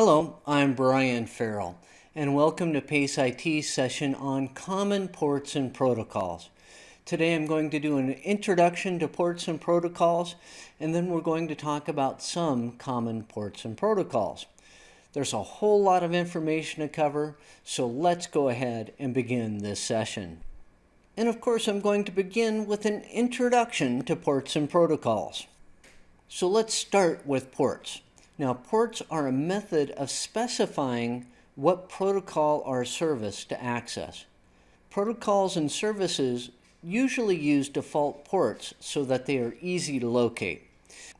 Hello, I'm Brian Farrell, and welcome to PACE IT's session on common ports and protocols. Today I'm going to do an introduction to ports and protocols, and then we're going to talk about some common ports and protocols. There's a whole lot of information to cover, so let's go ahead and begin this session. And of course, I'm going to begin with an introduction to ports and protocols. So let's start with ports. Now, ports are a method of specifying what protocol or service to access. Protocols and services usually use default ports so that they are easy to locate.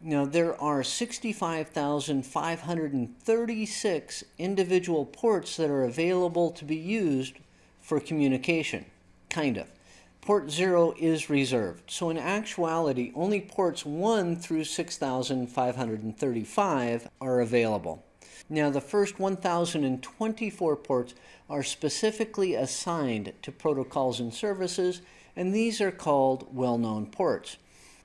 Now, there are 65,536 individual ports that are available to be used for communication, kind of. Port 0 is reserved, so in actuality, only ports 1 through 6,535 are available. Now, the first 1,024 ports are specifically assigned to protocols and services, and these are called well-known ports.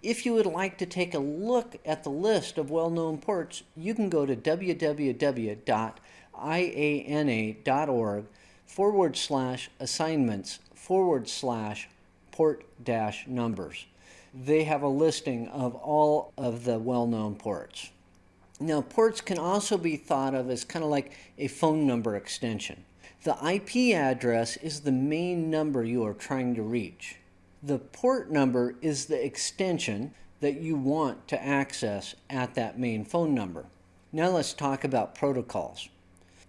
If you would like to take a look at the list of well-known ports, you can go to www.iana.org forward slash assignments forward slash port dash numbers. They have a listing of all of the well-known ports. Now, ports can also be thought of as kind of like a phone number extension. The IP address is the main number you are trying to reach. The port number is the extension that you want to access at that main phone number. Now let's talk about protocols.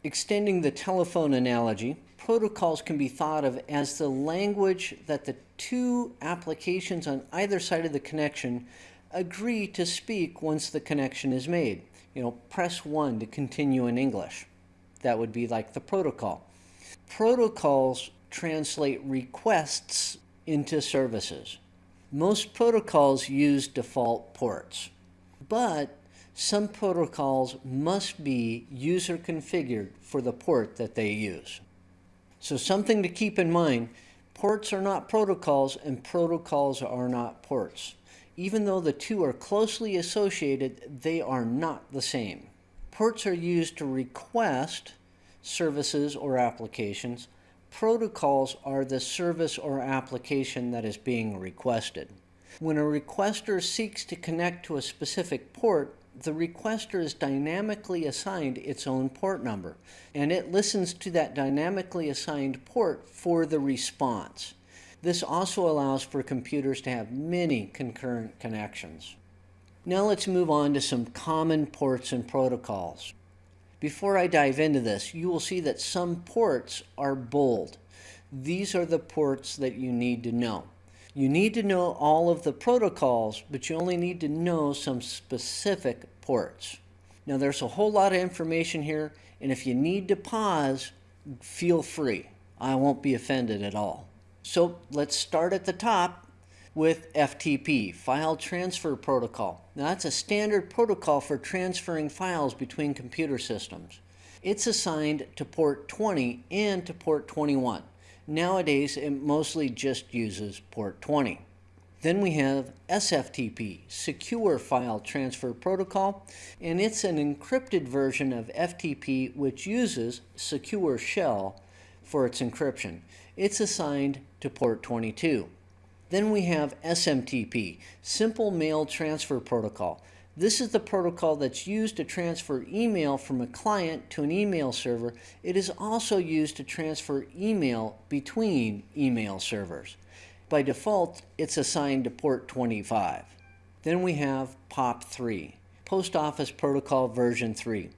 Extending the telephone analogy, protocols can be thought of as the language that the two applications on either side of the connection agree to speak once the connection is made. You know, press 1 to continue in English. That would be like the protocol. Protocols translate requests into services. Most protocols use default ports, but some protocols must be user configured for the port that they use. So something to keep in mind, ports are not protocols and protocols are not ports. Even though the two are closely associated, they are not the same. Ports are used to request services or applications, protocols are the service or application that is being requested. When a requester seeks to connect to a specific port, the requester is dynamically assigned its own port number, and it listens to that dynamically assigned port for the response. This also allows for computers to have many concurrent connections. Now let's move on to some common ports and protocols. Before I dive into this, you will see that some ports are bold. These are the ports that you need to know. You need to know all of the protocols, but you only need to know some specific ports. Now there's a whole lot of information here, and if you need to pause, feel free. I won't be offended at all. So let's start at the top with FTP, File Transfer Protocol. Now that's a standard protocol for transferring files between computer systems. It's assigned to port 20 and to port 21. Nowadays, it mostly just uses port 20. Then we have SFTP, Secure File Transfer Protocol, and it's an encrypted version of FTP which uses Secure Shell for its encryption. It's assigned to port 22. Then we have SMTP, Simple Mail Transfer Protocol. This is the protocol that's used to transfer email from a client to an email server. It is also used to transfer email between email servers. By default, it's assigned to port 25. Then we have POP3, Post Office Protocol version 3.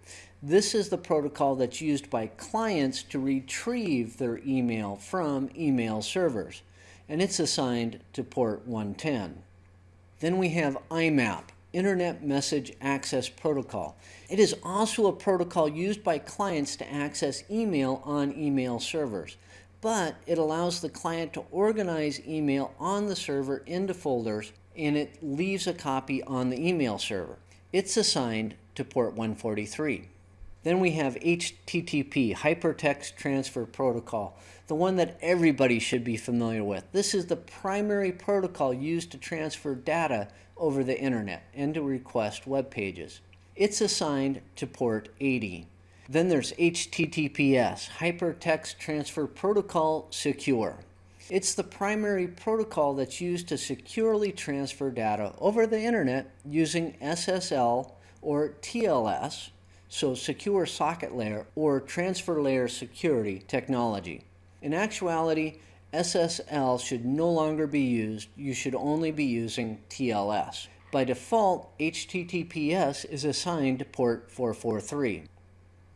This is the protocol that's used by clients to retrieve their email from email servers and it's assigned to port 110. Then we have IMAP, Internet Message Access Protocol. It is also a protocol used by clients to access email on email servers, but it allows the client to organize email on the server into folders and it leaves a copy on the email server. It's assigned to port 143. Then we have HTTP, Hypertext Transfer Protocol, the one that everybody should be familiar with. This is the primary protocol used to transfer data over the internet and to request web pages. It's assigned to port 80. Then there's HTTPS, Hypertext Transfer Protocol Secure. It's the primary protocol that's used to securely transfer data over the internet using SSL or TLS, so secure socket layer or transfer layer security technology. In actuality, SSL should no longer be used. You should only be using TLS. By default, HTTPS is assigned to port 443.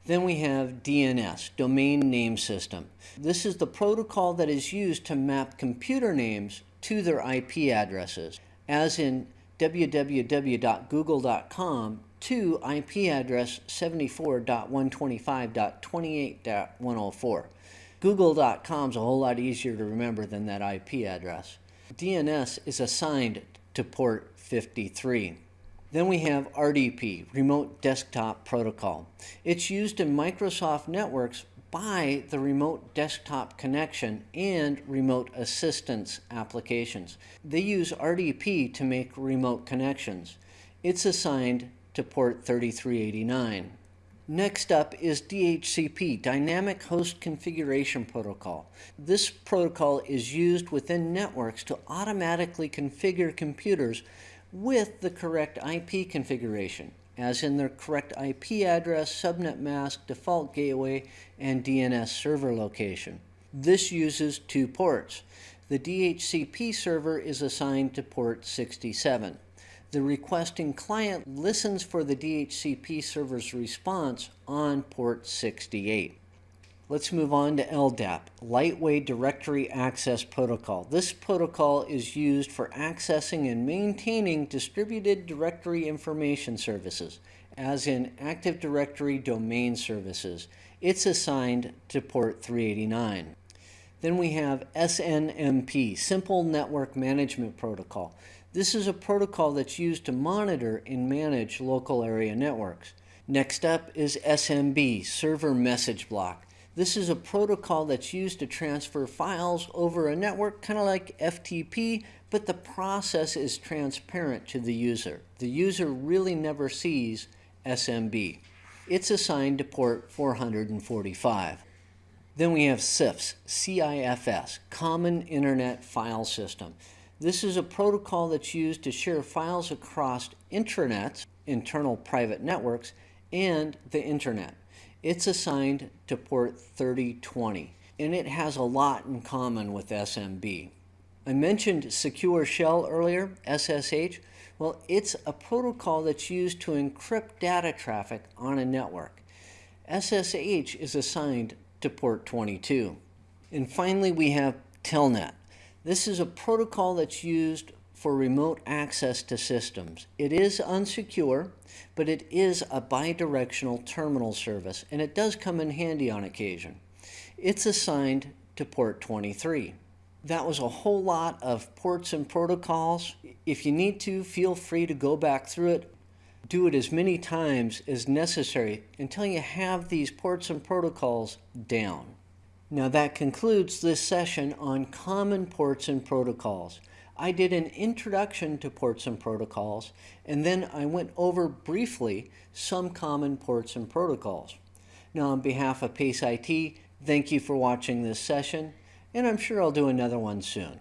Then we have DNS, Domain Name System. This is the protocol that is used to map computer names to their IP addresses, as in www.google.com to IP address 74.125.28.104. Google.com is a whole lot easier to remember than that IP address. DNS is assigned to port 53. Then we have RDP, Remote Desktop Protocol. It's used in Microsoft networks by the remote desktop connection and remote assistance applications. They use RDP to make remote connections. It's assigned to port 3389. Next up is DHCP, Dynamic Host Configuration Protocol. This protocol is used within networks to automatically configure computers with the correct IP configuration, as in their correct IP address, subnet mask, default gateway, and DNS server location. This uses two ports. The DHCP server is assigned to port 67. The requesting client listens for the DHCP server's response on port 68. Let's move on to LDAP, Lightweight Directory Access Protocol. This protocol is used for accessing and maintaining distributed directory information services, as in Active Directory Domain Services. It's assigned to port 389. Then we have SNMP, Simple Network Management Protocol. This is a protocol that's used to monitor and manage local area networks. Next up is SMB, Server Message Block. This is a protocol that's used to transfer files over a network, kind of like FTP, but the process is transparent to the user. The user really never sees SMB. It's assigned to port 445. Then we have CIFS, CIFS, Common Internet File System. This is a protocol that's used to share files across intranets, internal private networks, and the internet. It's assigned to port 3020, and it has a lot in common with SMB. I mentioned Secure Shell earlier, SSH. Well, it's a protocol that's used to encrypt data traffic on a network. SSH is assigned to port 22. And finally, we have Telnet. This is a protocol that's used for remote access to systems. It is unsecure, but it is a bidirectional terminal service, and it does come in handy on occasion. It's assigned to port 23. That was a whole lot of ports and protocols. If you need to, feel free to go back through it. Do it as many times as necessary until you have these ports and protocols down. Now that concludes this session on common ports and protocols. I did an introduction to ports and protocols, and then I went over briefly some common ports and protocols. Now, on behalf of PACE IT, thank you for watching this session, and I'm sure I'll do another one soon.